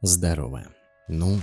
Здорово. Ну,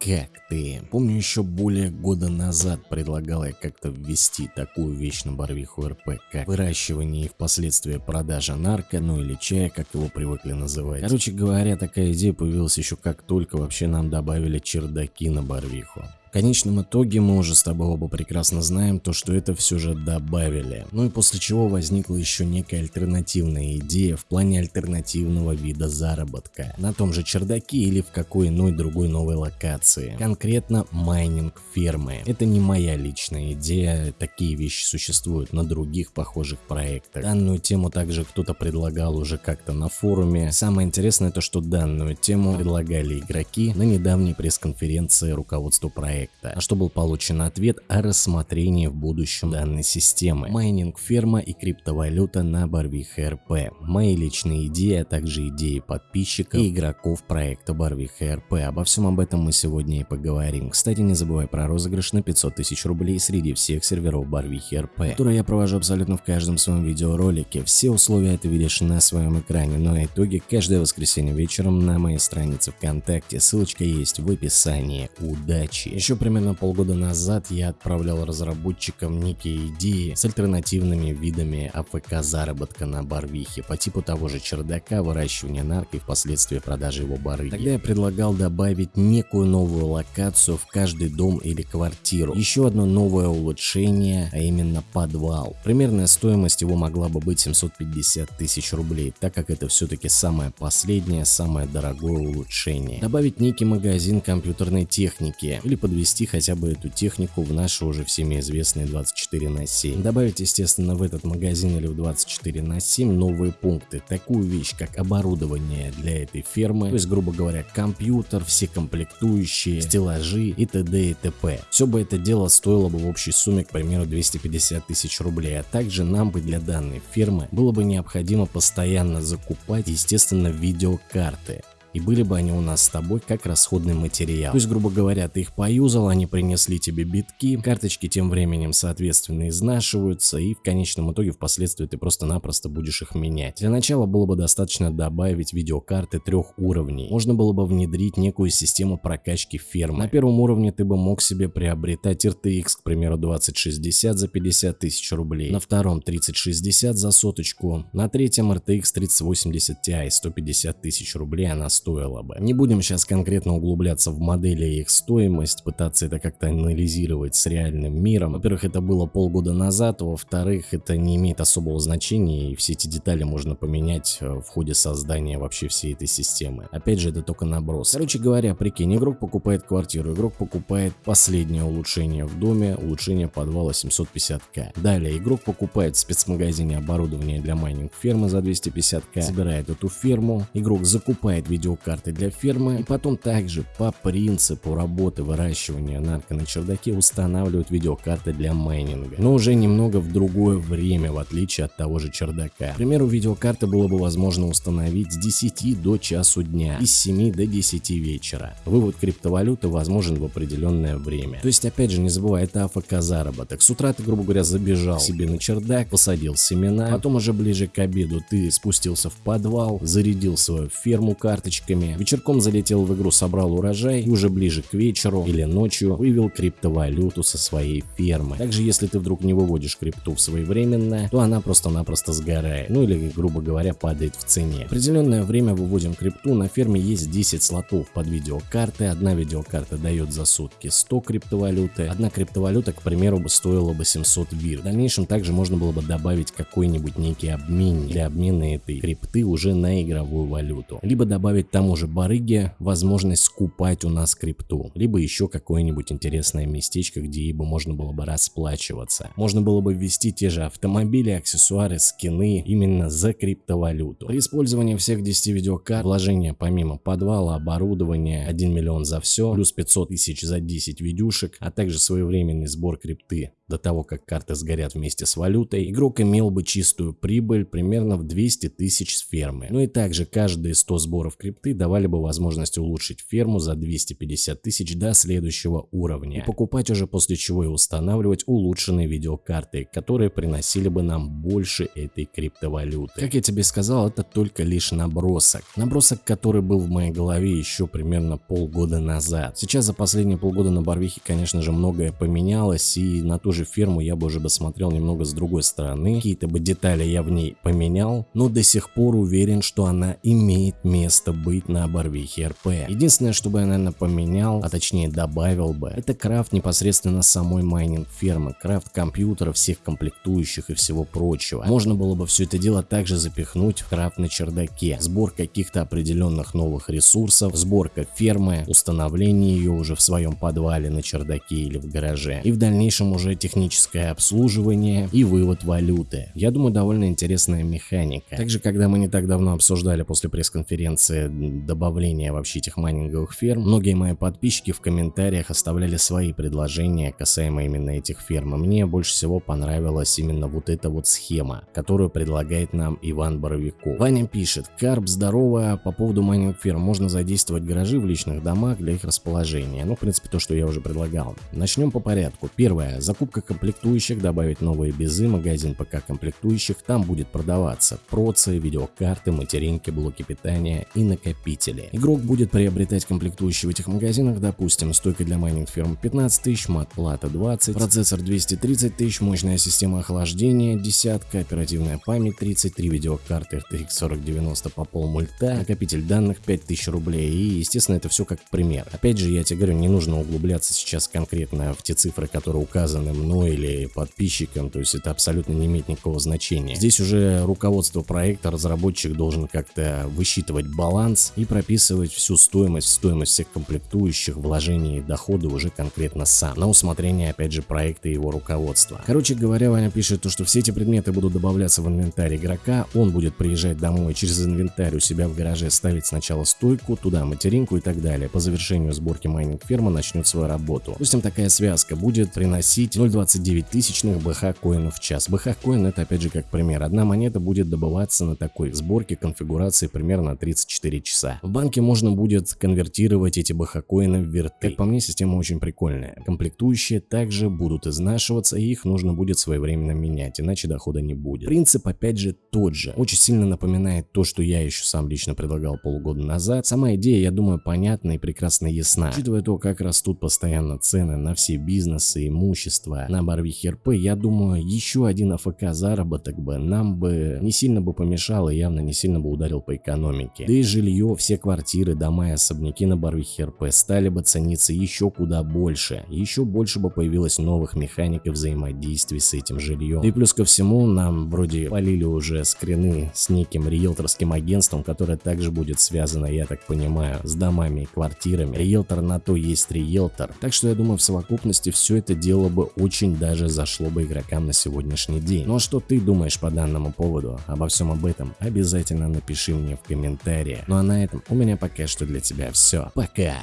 как ты? Помню еще более года назад предлагал я как-то ввести такую вещь на Барвиху РП, как выращивание и впоследствии продажа нарко, ну или чая, как его привыкли называть. Короче говоря, такая идея появилась еще как только вообще нам добавили чердаки на Барвиху. В конечном итоге мы уже с тобой оба прекрасно знаем то, что это все же добавили. Ну и после чего возникла еще некая альтернативная идея в плане альтернативного вида заработка. На том же чердаке или в какой иной другой новой локации. Конкретно майнинг фермы. Это не моя личная идея, такие вещи существуют на других похожих проектах. Данную тему также кто-то предлагал уже как-то на форуме. Самое интересное то, что данную тему предлагали игроки на недавней пресс-конференции руководства проекта проекта, на что был получен ответ о рассмотрении в будущем данной системы. Майнинг ферма и криптовалюта на Барвиха РП. Мои личные идеи, а также идеи подписчиков и игроков проекта Барвиха РП. Обо всем об этом мы сегодня и поговорим. Кстати, не забывай про розыгрыш на 500 тысяч рублей среди всех серверов Барвихи РП, который я провожу абсолютно в каждом своем видеоролике. Все условия ты видишь на своем экране, но итоги каждое воскресенье вечером на моей странице ВКонтакте. Ссылочка есть в описании. Удачи! Еще еще примерно полгода назад я отправлял разработчикам некие идеи с альтернативными видами АФК заработка на барвихе по типу того же чердака, выращивания нарко и впоследствии продажи его барыги. Тогда я предлагал добавить некую новую локацию в каждый дом или квартиру. Еще одно новое улучшение, а именно подвал. Примерная стоимость его могла бы быть 750 тысяч рублей, так как это все-таки самое последнее, самое дорогое улучшение. Добавить некий магазин компьютерной техники или подвести ввести хотя бы эту технику в наши уже всеми известные 24 на 7. Добавить, естественно, в этот магазин или в 24 на 7 новые пункты. Такую вещь, как оборудование для этой фермы, то есть, грубо говоря, компьютер, все комплектующие, стеллажи и т.д. и т.п. Все бы это дело стоило бы в общей сумме, к примеру, 250 тысяч рублей, а также нам бы для данной фермы было бы необходимо постоянно закупать, естественно, видеокарты и были бы они у нас с тобой как расходный материал. То есть, грубо говоря, ты их поюзал, они принесли тебе битки, карточки тем временем соответственно изнашиваются и в конечном итоге впоследствии ты просто-напросто будешь их менять. Для начала было бы достаточно добавить видеокарты трех уровней. Можно было бы внедрить некую систему прокачки фермы. На первом уровне ты бы мог себе приобретать RTX, к примеру, 2060 за 50 тысяч рублей, на втором 3060 за соточку, на третьем RTX 3080 Ti 150 тысяч рублей, а на стоило бы. Не будем сейчас конкретно углубляться в модели и их стоимость, пытаться это как-то анализировать с реальным миром. Во-первых, это было полгода назад, во-вторых, это не имеет особого значения и все эти детали можно поменять э, в ходе создания вообще всей этой системы. Опять же, это только наброс. Короче говоря, прикинь, игрок покупает квартиру, игрок покупает последнее улучшение в доме, улучшение подвала 750к. Далее, игрок покупает в спецмагазине оборудование для майнинг фермы за 250к, собирает эту ферму, игрок закупает видео видеокарты для фермы и потом также по принципу работы выращивания нарко на чердаке устанавливают видеокарты для майнинга, но уже немного в другое время в отличие от того же чердака. К примеру, видеокарты было бы возможно установить с 10 до часу дня и с 7 до 10 вечера. Вывод криптовалюты возможен в определенное время. То есть опять же не забывай, это АФК заработок. С утра ты, грубо говоря, забежал себе на чердак, посадил семена, потом уже ближе к обеду ты спустился в подвал, зарядил свою ферму карточкой карточками, вечерком залетел в игру, собрал урожай и уже ближе к вечеру или ночью вывел криптовалюту со своей фермы. Также если ты вдруг не выводишь крипту своевременно, то она просто-напросто сгорает, ну или грубо говоря падает в цене. В определенное время выводим крипту, на ферме есть 10 слотов под видеокарты, одна видеокарта дает за сутки 100 криптовалюты, одна криптовалюта к примеру бы стоила бы 700 вир. В дальнейшем также можно было бы добавить какой-нибудь некий обмен для обмена этой крипты уже на игровую валюту, либо добавить тому же барыге возможность скупать у нас крипту, либо еще какое-нибудь интересное местечко, где ей бы можно было бы расплачиваться. Можно было бы ввести те же автомобили, аксессуары, скины именно за криптовалюту. При использовании всех 10 видеокарт, вложения помимо подвала, оборудования, 1 миллион за все, плюс 500 тысяч за 10 видюшек, а также своевременный сбор крипты до того, как карты сгорят вместе с валютой, игрок имел бы чистую прибыль примерно в 200 тысяч с фермы. Ну и также каждые 100 сборов крипты давали бы возможность улучшить ферму за 250 тысяч до следующего уровня. И покупать уже после чего и устанавливать улучшенные видеокарты, которые приносили бы нам больше этой криптовалюты. Как я тебе сказал, это только лишь набросок. Набросок, который был в моей голове еще примерно полгода назад. Сейчас за последние полгода на Барвихе, конечно же, многое поменялось, и на ту же ферму я бы уже бы смотрел немного с другой стороны. Какие-то бы детали я в ней поменял, но до сих пор уверен, что она имеет место быть на Барвихе РП. Единственное, что бы я, наверное, поменял, а точнее добавил бы, это крафт непосредственно самой майнинг фермы, крафт компьютера, всех комплектующих и всего прочего. Можно было бы все это дело также запихнуть в крафт на чердаке, сбор каких-то определенных новых ресурсов, сборка фермы, установление ее уже в своем подвале на чердаке или в гараже, и в дальнейшем уже техническое обслуживание и вывод валюты. Я думаю, довольно интересная механика. Также, когда мы не так давно обсуждали после пресс-конференции добавление вообще этих майнинговых ферм, многие мои подписчики в комментариях оставляли свои предложения касаемо именно этих ферм. Мне больше всего понравилась именно вот эта вот схема, которую предлагает нам Иван Боровиков. Ваня пишет, Карп, здорово, по поводу майнинг ферм можно задействовать гаражи в личных домах для их расположения. Ну, в принципе, то, что я уже предлагал. Начнем по порядку. Первое. Закупка комплектующих, добавить новые бизы, магазин ПК комплектующих, там будет продаваться процы, видеокарты, материнки, блоки питания и накопители. Игрок будет приобретать комплектующие в этих магазинах, допустим, стойка для майнинг ферм 15 тысяч, мат-плата 20, процессор 230 тысяч, мощная система охлаждения десятка, оперативная память 33, видеокарты RTX 4090 по пол мульта, накопитель данных 5000 рублей и естественно это все как пример. Опять же я тебе говорю, не нужно углубляться сейчас конкретно в те цифры, которые указаны мной или подписчикам, то есть это абсолютно не имеет никакого значения. Здесь уже руководство проекта, разработчик должен как-то высчитывать баланс и прописывать всю стоимость, стоимость всех комплектующих, вложений и доходы уже конкретно сам, на усмотрение опять же проекта и его руководства. Короче говоря, Ваня пишет то, что все эти предметы будут добавляться в инвентарь игрока, он будет приезжать домой через инвентарь у себя в гараже ставить сначала стойку, туда материнку и так далее. По завершению сборки майнинг ферма начнет свою работу. Допустим, такая связка будет приносить 0.29 тысячных БХ коинов в час. БХ коин это опять же как пример. Одна монета будет добываться на такой сборке конфигурации примерно 34 часа. В банке можно будет конвертировать эти БХ коины в вирты. Как по мне, система очень прикольная. Комплектующие также будут изнашиваться и их нужно будет своевременно менять, иначе дохода не будет. Принцип опять же тот же. Очень сильно напоминает то, что я еще сам лично предлагал полгода назад. Сама идея, я думаю, понятна и прекрасно ясна. Учитывая то, как растут постоянно цены на все бизнесы, имущество, на Барвихе РП, я думаю, еще один АФК заработок бы нам бы не сильно бы помешал и явно не сильно бы ударил по экономике. Да и жилье, все квартиры, дома и особняки на Барвихе РП стали бы цениться еще куда больше. Еще больше бы появилось новых механик и взаимодействий с этим жильем. И плюс ко всему нам вроде полили уже скрины с неким риэлторским агентством, которое также будет связано, я так понимаю, с домами и квартирами. Риэлтор на то есть риэлтор. Так что я думаю в совокупности все это дело бы очень даже зашло бы игрокам на сегодняшний день. А что ты думаешь по данному поводу? Обо всем об этом обязательно напиши мне в комментариях. Ну а на этом у меня пока что для тебя все. Пока!